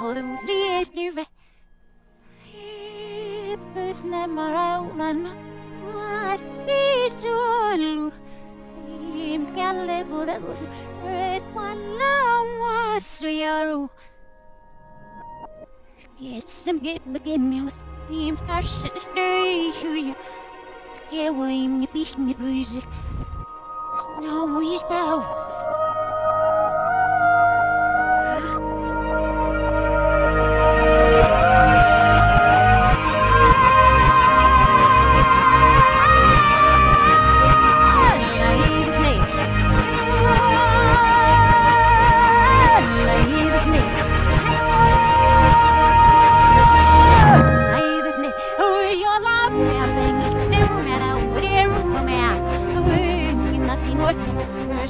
hollows ries nuve. Hippus nämä raunan maat isollu. Imkälle budavus, et panna uasu to stay keppäkemmius, im tarsis töihyjä. Kevoim ja pihni pyysi. Snowy is down.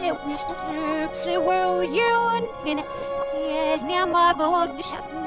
yeah, what the shit, wish to serve, so where you and Yes, now my boy, the shots, the